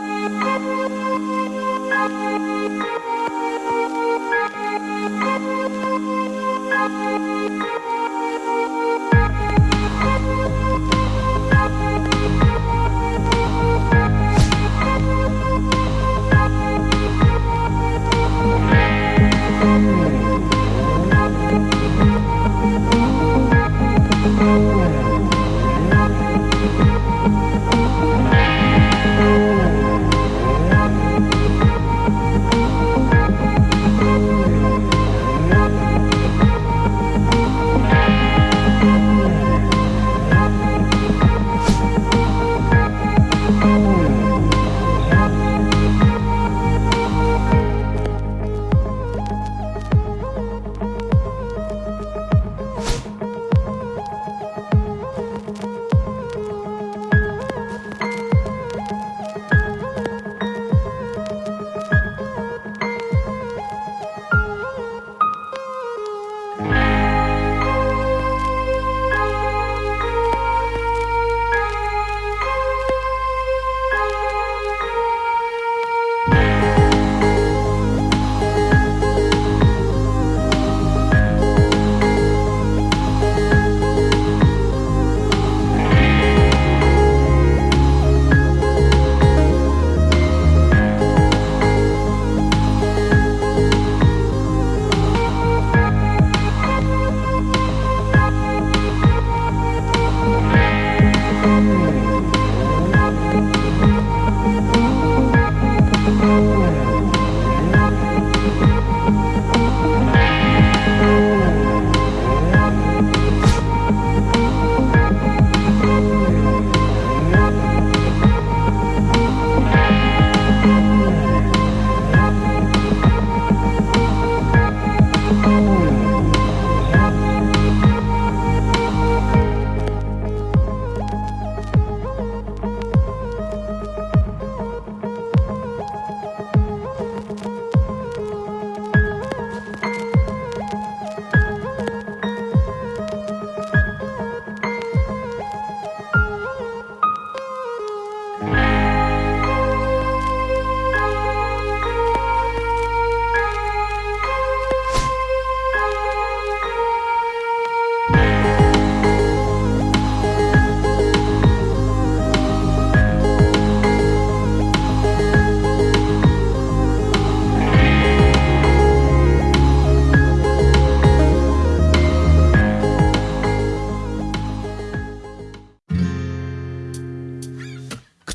Thank you.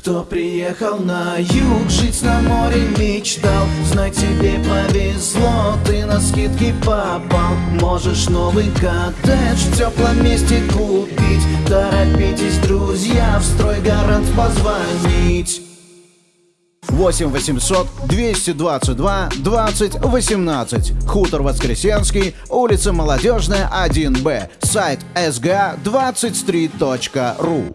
Кто приехал на юг, жить на море мечтал. Знай, тебе повезло, ты на скидки попал. Можешь новый коттедж в теплом месте купить. Торопитесь, друзья, в стройгарант позвонить. 8 800 222 20 18. Хутор Воскресенский, улица Молодежная, 1Б. Сайт sga23.ru